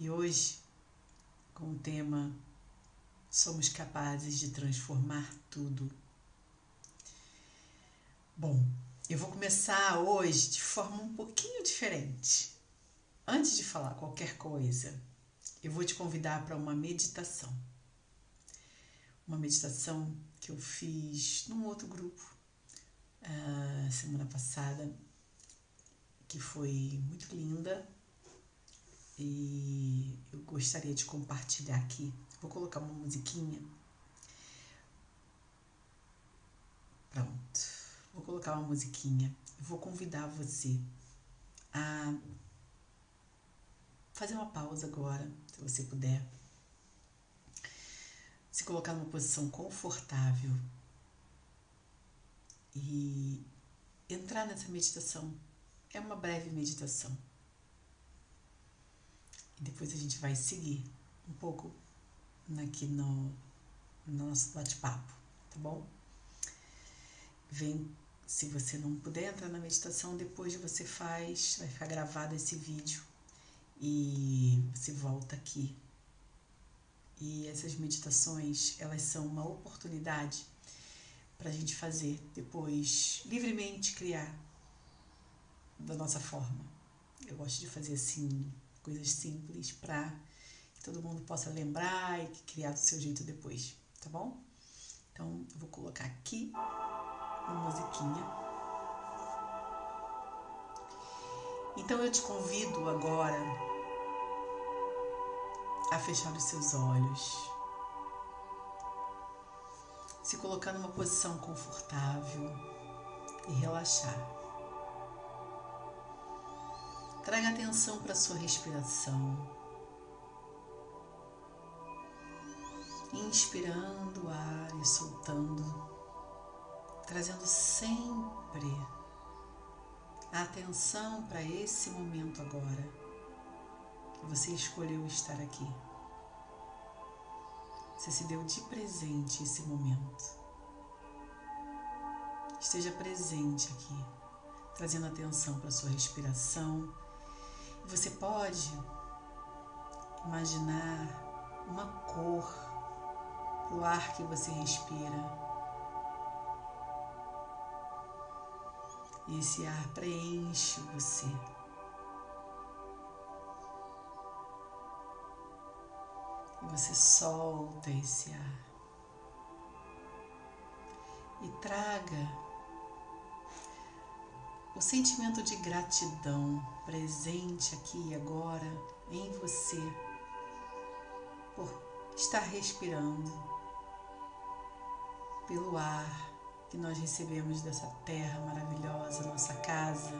E hoje, com o tema Somos capazes de transformar tudo. Bom, eu vou começar hoje de forma um pouquinho diferente. Antes de falar qualquer coisa, eu vou te convidar para uma meditação. Uma meditação que eu fiz num outro grupo uh, semana passada, que foi muito linda e eu gostaria de compartilhar aqui. Vou colocar uma musiquinha. Pronto. Vou colocar uma musiquinha. Vou convidar você a fazer uma pausa agora, se você puder. Se colocar numa posição confortável e entrar nessa meditação. É uma breve meditação depois a gente vai seguir um pouco aqui no, no nosso bate-papo, tá bom? Vem, se você não puder entrar na meditação, depois você faz, vai ficar gravado esse vídeo e você volta aqui. E essas meditações, elas são uma oportunidade para a gente fazer depois livremente criar da nossa forma. Eu gosto de fazer assim coisas simples para que todo mundo possa lembrar e criar do seu jeito depois, tá bom? Então, eu vou colocar aqui uma musiquinha. Então, eu te convido agora a fechar os seus olhos, se colocar numa posição confortável e relaxar. Traga atenção para a sua respiração. Inspirando o ar e soltando, trazendo sempre a atenção para esse momento agora que você escolheu estar aqui. Você se deu de presente esse momento. Esteja presente aqui, trazendo atenção para a sua respiração você pode imaginar uma cor o ar que você respira. E esse ar preenche você. E você solta esse ar. E traga o sentimento de gratidão presente aqui e agora em você por estar respirando, pelo ar que nós recebemos dessa terra maravilhosa, nossa casa.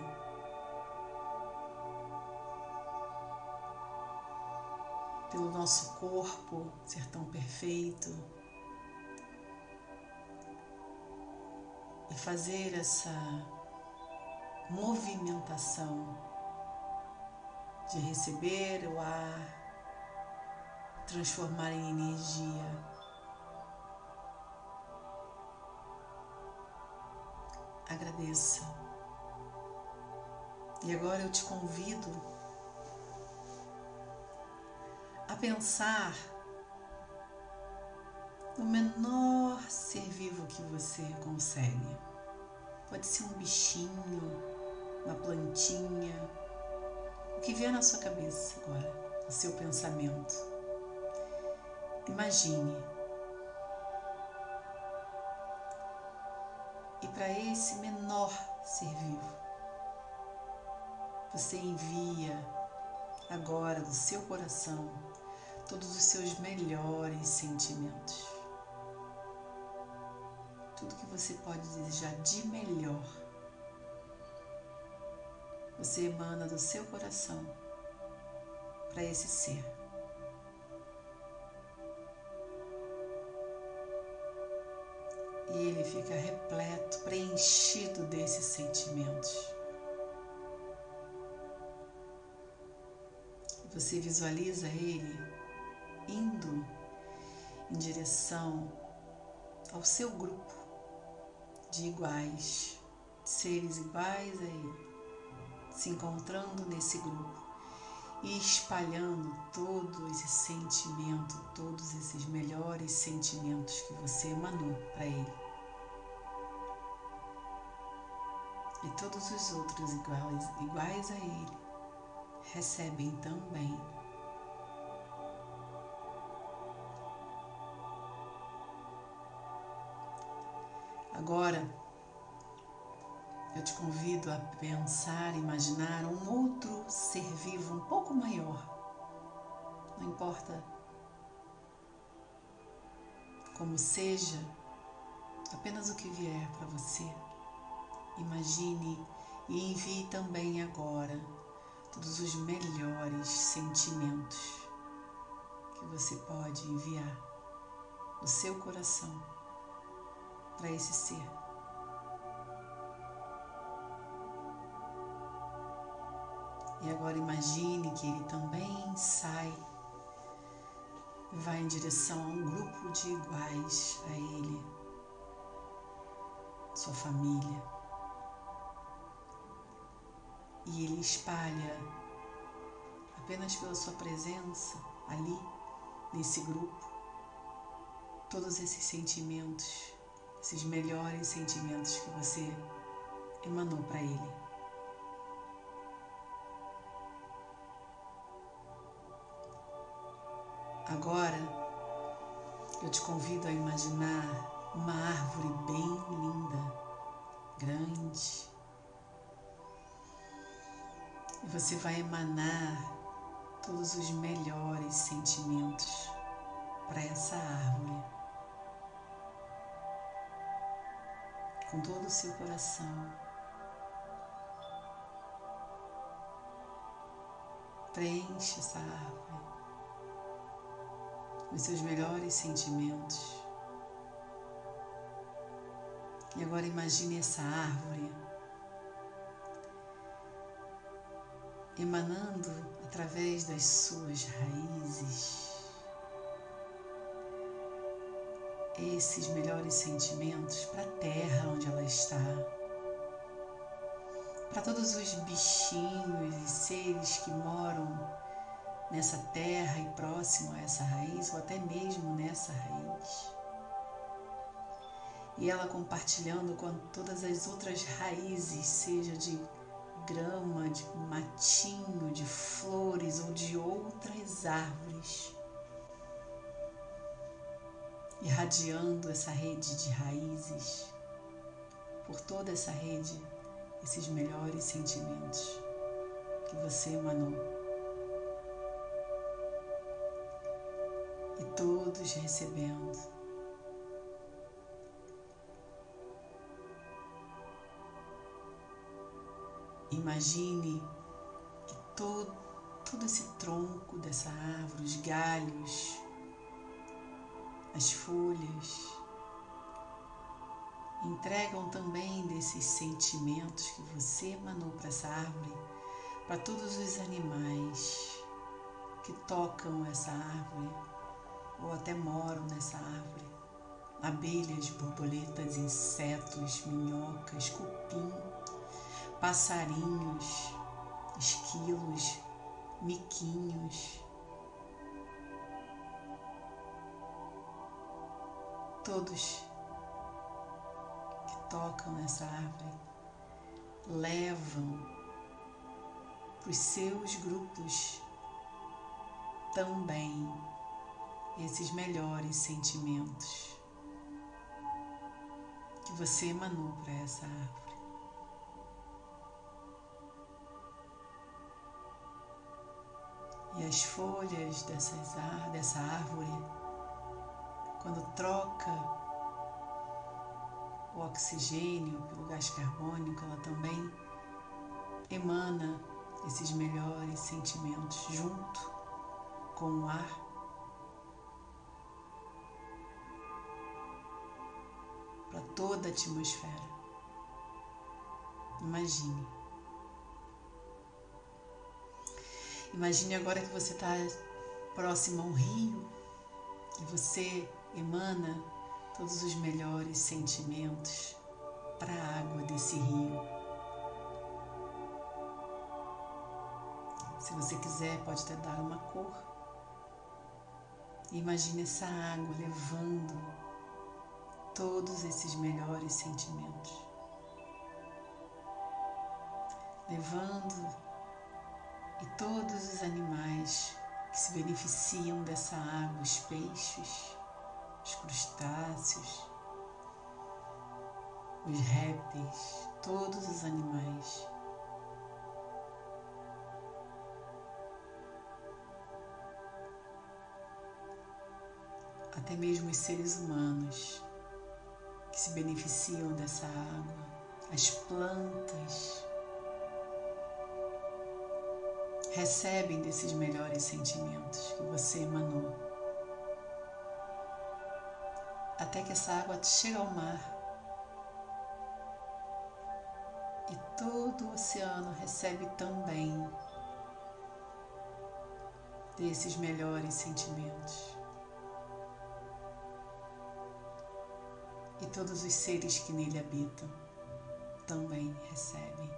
Pelo nosso corpo ser tão perfeito. E fazer essa movimentação de receber o ar, transformar em energia. Agradeça. E agora eu te convido a pensar no menor ser vivo que você consegue. Pode ser um bichinho, uma plantinha, o que vier na sua cabeça agora, no seu pensamento. Imagine. E para esse menor ser vivo, você envia agora do seu coração todos os seus melhores sentimentos. Tudo que você pode desejar de melhor você emana do seu coração para esse ser. E ele fica repleto, preenchido desses sentimentos. Você visualiza ele indo em direção ao seu grupo de iguais, seres iguais a ele se encontrando nesse grupo e espalhando todo esse sentimento, todos esses melhores sentimentos que você emanou para ele. E todos os outros iguais, iguais a ele recebem também. Agora, eu te convido a pensar, imaginar um outro ser vivo um pouco maior. Não importa como seja, apenas o que vier para você. Imagine e envie também agora todos os melhores sentimentos que você pode enviar do seu coração para esse ser. E agora imagine que ele também sai, vai em direção a um grupo de iguais a ele, sua família. E ele espalha, apenas pela sua presença ali, nesse grupo, todos esses sentimentos, esses melhores sentimentos que você emanou para ele. Agora eu te convido a imaginar uma árvore bem linda, grande. E você vai emanar todos os melhores sentimentos para essa árvore. Com todo o seu coração. Preenche essa árvore os seus melhores sentimentos. E agora imagine essa árvore emanando através das suas raízes esses melhores sentimentos para a terra onde ela está, para todos os bichinhos e seres que moram nessa terra e próximo a essa raiz, ou até mesmo nessa raiz. E ela compartilhando com todas as outras raízes, seja de grama, de matinho, de flores ou de outras árvores, irradiando essa rede de raízes, por toda essa rede, esses melhores sentimentos que você emanou. Todos recebendo. Imagine que todo, todo esse tronco dessa árvore, os galhos, as folhas, entregam também desses sentimentos que você emanou para essa árvore, para todos os animais que tocam essa árvore, ou até moram nessa árvore. Abelhas, borboletas, insetos, minhocas, cupim, passarinhos, esquilos, miquinhos. Todos que tocam nessa árvore levam para os seus grupos também esses melhores sentimentos que você emanou para essa árvore. E as folhas dessas, dessa árvore, quando troca o oxigênio pelo gás carbônico, ela também emana esses melhores sentimentos junto com o ar toda a atmosfera. Imagine. Imagine agora que você está próximo a um rio e você emana todos os melhores sentimentos para a água desse rio. Se você quiser, pode até dar uma cor. Imagine essa água levando todos esses melhores sentimentos. Levando e todos os animais que se beneficiam dessa água, os peixes, os crustáceos, os répteis, todos os animais. Até mesmo os seres humanos se beneficiam dessa água, as plantas recebem desses melhores sentimentos que você emanou. Até que essa água chega ao mar e todo o oceano recebe também desses melhores sentimentos. E todos os seres que nele habitam também recebem.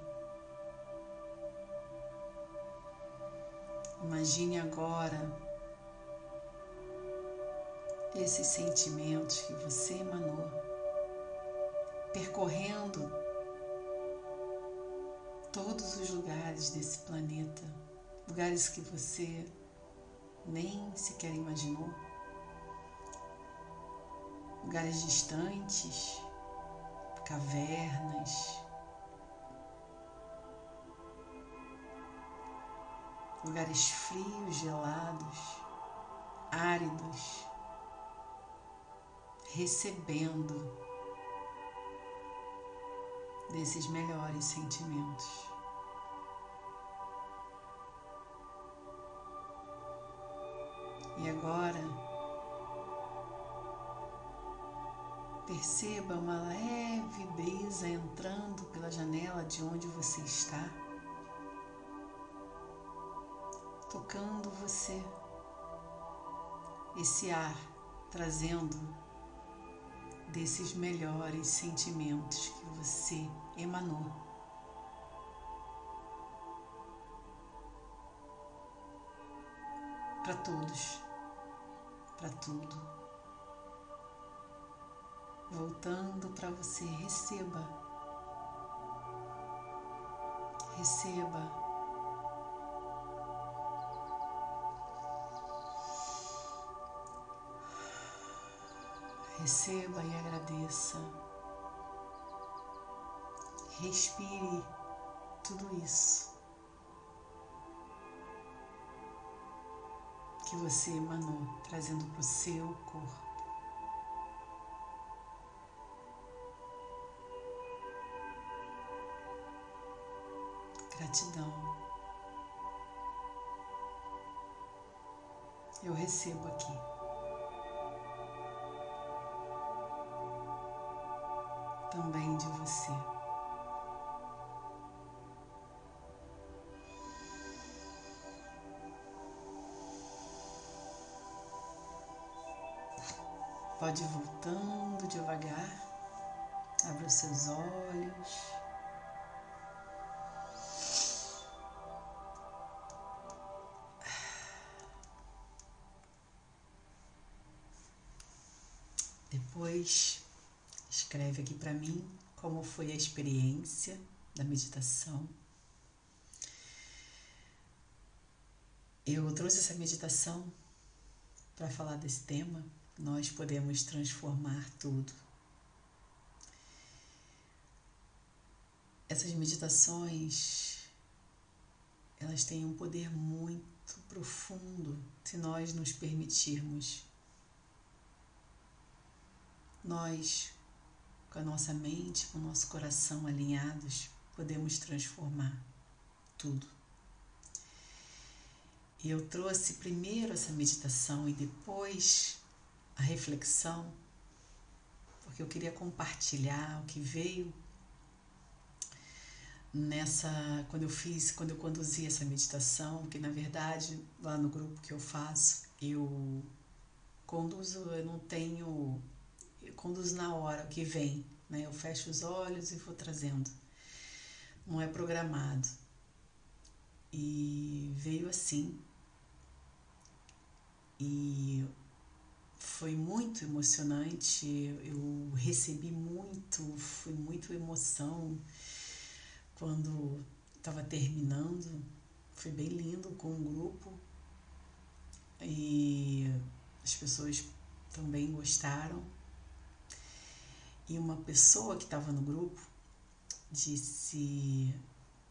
Imagine agora esses sentimentos que você emanou, percorrendo todos os lugares desse planeta, lugares que você nem sequer imaginou, lugares distantes, cavernas, lugares frios, gelados, áridos, recebendo desses melhores sentimentos. E agora, perceba uma leve brisa entrando pela janela de onde você está tocando você. Esse ar trazendo desses melhores sentimentos que você emanou. Para todos, para tudo. Voltando para você, receba. Receba Receba e agradeça. Respire tudo isso que você emanou, trazendo para o seu corpo. Gratidão. Eu recebo aqui. também de você. Pode ir voltando devagar, abra os seus olhos. Depois Escreve aqui para mim como foi a experiência da meditação. Eu trouxe essa meditação para falar desse tema. Nós podemos transformar tudo. Essas meditações, elas têm um poder muito profundo se nós nos permitirmos. Nós com a nossa mente, com o nosso coração alinhados, podemos transformar tudo. E eu trouxe primeiro essa meditação e depois a reflexão, porque eu queria compartilhar o que veio nessa quando eu fiz, quando eu conduzi essa meditação, que na verdade lá no grupo que eu faço, eu conduzo, eu não tenho eu conduzo na hora que vem, né? Eu fecho os olhos e vou trazendo. Não é programado. E veio assim. E foi muito emocionante, eu recebi muito, foi muito emoção quando estava terminando, foi bem lindo com o grupo e as pessoas também gostaram. E uma pessoa que estava no grupo disse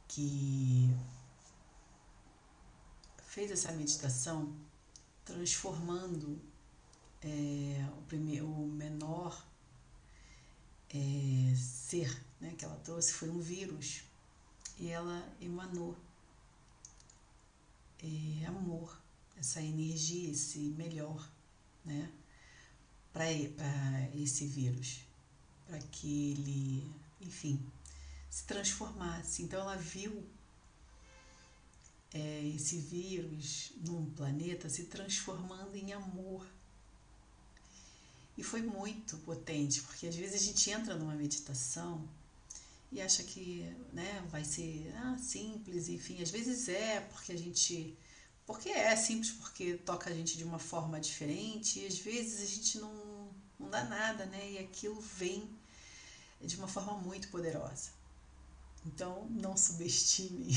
que fez essa meditação transformando é, o, primeiro, o menor é, ser né, que ela trouxe foi um vírus. E ela emanou é, amor, essa energia, esse melhor, né, para esse vírus, para que ele, enfim, se transformasse. Então ela viu é, esse vírus num planeta se transformando em amor. E foi muito potente, porque às vezes a gente entra numa meditação e acha que né, vai ser ah, simples, enfim, às vezes é porque a gente. Porque é simples, porque toca a gente de uma forma diferente, e às vezes a gente não, não dá nada, né? E aquilo vem de uma forma muito poderosa. Então, não subestime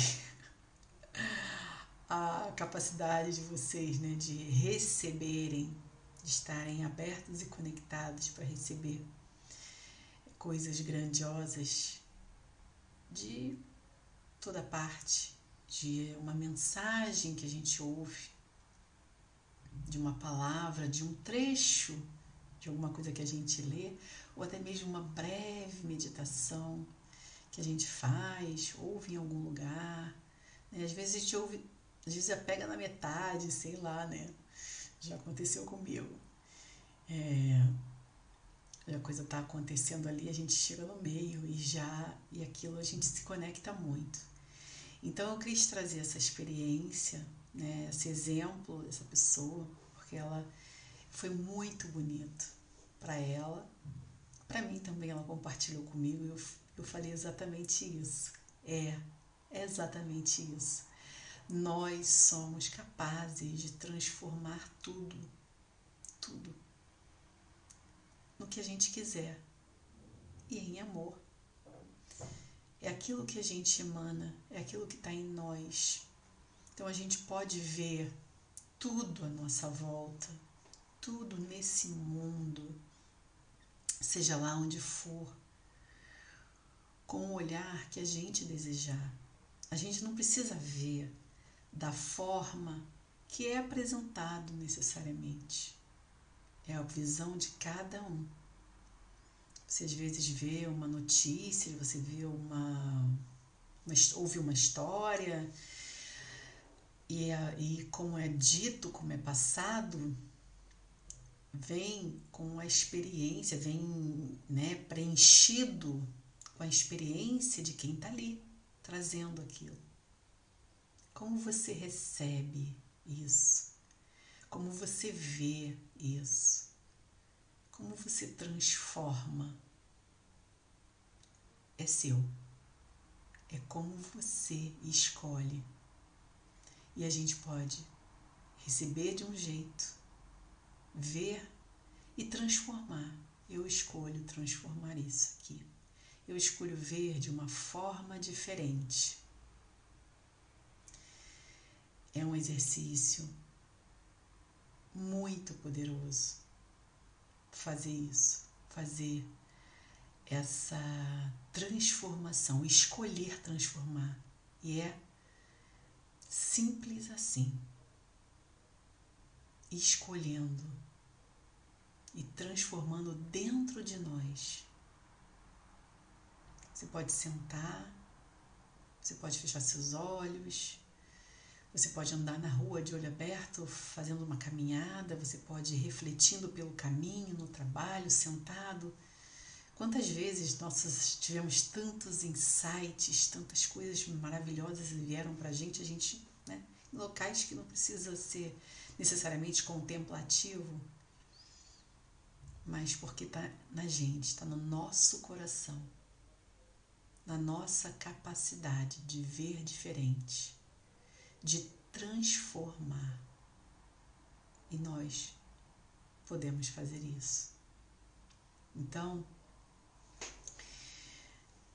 a capacidade de vocês né, de receberem, de estarem abertos e conectados para receber coisas grandiosas de toda parte, de uma mensagem que a gente ouve, de uma palavra, de um trecho de alguma coisa que a gente lê, ou até mesmo uma breve meditação que a gente faz, ouve em algum lugar. Né? Às vezes a gente ouve, às vezes já pega na metade, sei lá, né? Já aconteceu comigo. É, a coisa está acontecendo ali, a gente chega no meio e já e aquilo a gente se conecta muito. Então eu quis trazer essa experiência, né, esse exemplo dessa pessoa, porque ela foi muito bonito para ela, para mim também ela compartilhou comigo. Eu eu falei exatamente isso. É, é exatamente isso. Nós somos capazes de transformar tudo, tudo, no que a gente quiser e em amor. É aquilo que a gente emana, é aquilo que está em nós. Então a gente pode ver tudo à nossa volta, tudo nesse mundo, seja lá onde for com o olhar que a gente desejar. A gente não precisa ver da forma que é apresentado necessariamente. É a visão de cada um. Você às vezes vê uma notícia, você vê uma, uma ouve uma história e, e como é dito, como é passado, vem com a experiência, vem né, preenchido com a experiência de quem está ali trazendo aquilo. Como você recebe isso? Como você vê isso? Como você transforma? É seu. É como você escolhe. E a gente pode receber de um jeito, ver e transformar. Eu escolho transformar isso aqui eu escolho ver de uma forma diferente. É um exercício muito poderoso fazer isso, fazer essa transformação, escolher transformar. E é simples assim. Escolhendo e transformando dentro de nós você pode sentar, você pode fechar seus olhos, você pode andar na rua de olho aberto, fazendo uma caminhada, você pode ir refletindo pelo caminho, no trabalho, sentado. Quantas vezes nós tivemos tantos insights, tantas coisas maravilhosas vieram para a gente, a gente, né, em locais que não precisa ser necessariamente contemplativo, mas porque está na gente, está no nosso coração na nossa capacidade de ver diferente, de transformar. E nós podemos fazer isso. Então,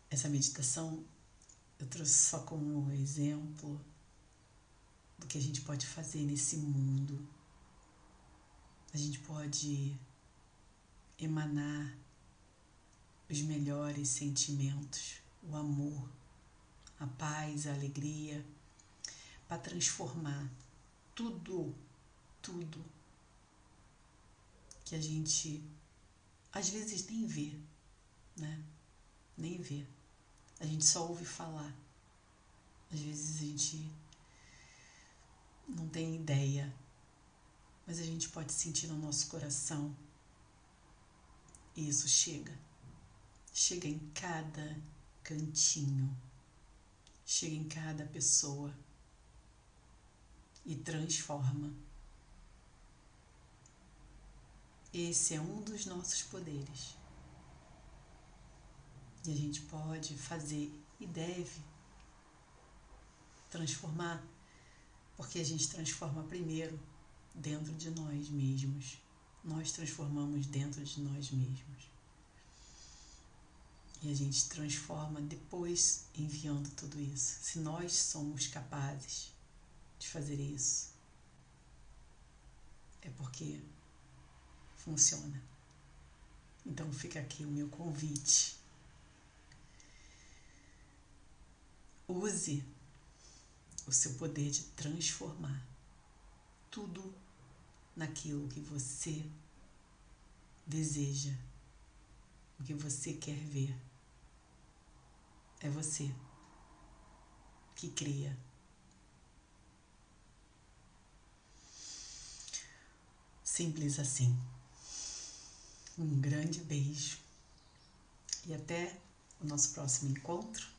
essa meditação eu trouxe só como exemplo do que a gente pode fazer nesse mundo. A gente pode emanar os melhores sentimentos, o amor, a paz, a alegria, para transformar tudo, tudo que a gente às vezes nem vê, né? Nem vê. A gente só ouve falar. Às vezes a gente não tem ideia, mas a gente pode sentir no nosso coração. E isso chega. Chega em cada cantinho. Chega em cada pessoa e transforma. Esse é um dos nossos poderes. E a gente pode fazer e deve transformar, porque a gente transforma primeiro dentro de nós mesmos. Nós transformamos dentro de nós mesmos. E a gente transforma depois enviando tudo isso. Se nós somos capazes de fazer isso, é porque funciona. Então fica aqui o meu convite. Use o seu poder de transformar tudo naquilo que você deseja, o que você quer ver. É você que cria. Simples assim. Um grande beijo e até o nosso próximo encontro.